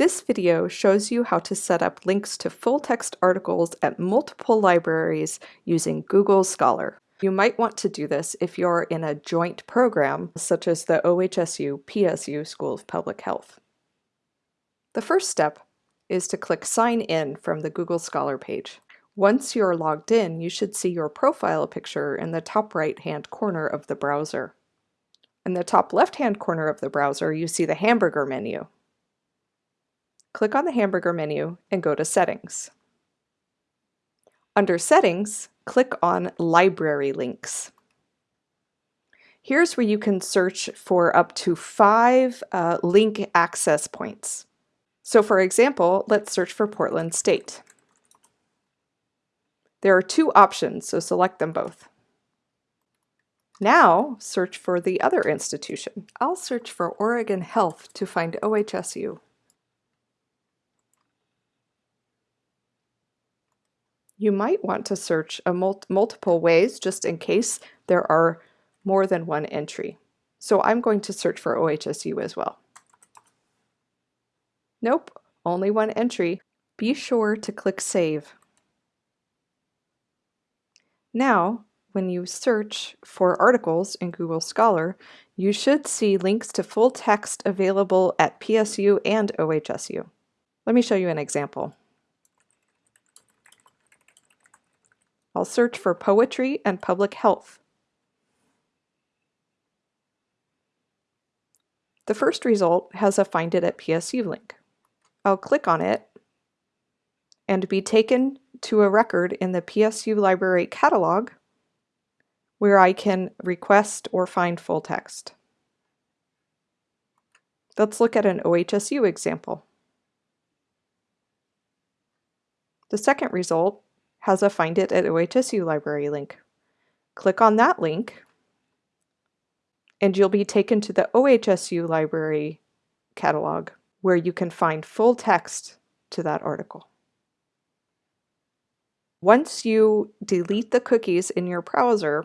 This video shows you how to set up links to full-text articles at multiple libraries using Google Scholar. You might want to do this if you're in a joint program, such as the OHSU-PSU School of Public Health. The first step is to click Sign In from the Google Scholar page. Once you're logged in, you should see your profile picture in the top right-hand corner of the browser. In the top left-hand corner of the browser, you see the hamburger menu. Click on the hamburger menu and go to Settings. Under Settings, click on Library Links. Here's where you can search for up to five uh, link access points. So for example, let's search for Portland State. There are two options, so select them both. Now search for the other institution. I'll search for Oregon Health to find OHSU. You might want to search a mul multiple ways just in case there are more than one entry. So I'm going to search for OHSU as well. Nope, only one entry. Be sure to click Save. Now, when you search for articles in Google Scholar, you should see links to full text available at PSU and OHSU. Let me show you an example. I'll search for poetry and public health. The first result has a Find It at PSU link. I'll click on it and be taken to a record in the PSU library catalog where I can request or find full text. Let's look at an OHSU example. The second result has a Find It at OHSU library link. Click on that link and you'll be taken to the OHSU library catalog where you can find full text to that article. Once you delete the cookies in your browser,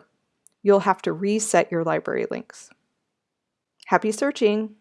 you'll have to reset your library links. Happy searching!